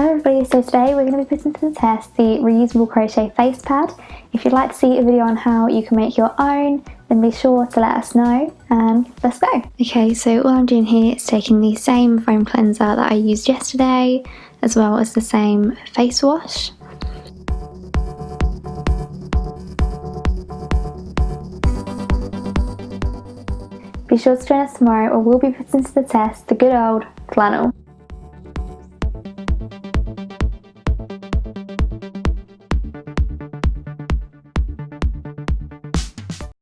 everybody, so today we're going to be putting to the test the reusable crochet face pad. If you'd like to see a video on how you can make your own, then be sure to let us know and let's go. Okay, so all I'm doing here is taking the same foam cleanser that I used yesterday, as well as the same face wash. Be sure to join us tomorrow or we'll be putting to the test the good old flannel.